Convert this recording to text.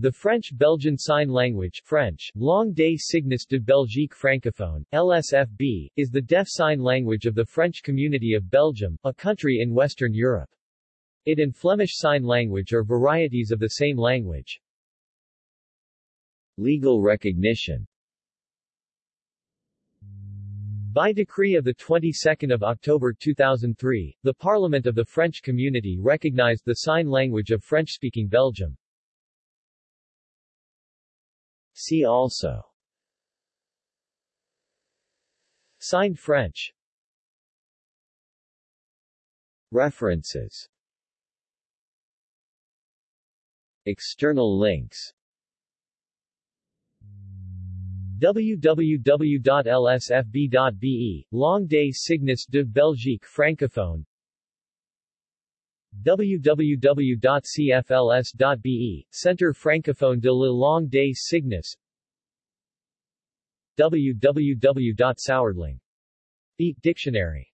The French-Belgian Sign Language French, Langue des Signes de Belgique francophone, LSFB, is the deaf sign language of the French community of Belgium, a country in Western Europe. It and Flemish Sign Language are varieties of the same language. Legal recognition by decree of the 22nd of October 2003, the Parliament of the French Community recognized the sign language of French-speaking Belgium. See also. Signed French. References. External links. www.lsfb.be, Langue des Signes de Belgique francophone www.cfls.be, Centre francophone de la langue des signes www.sauerling. Beat Dictionary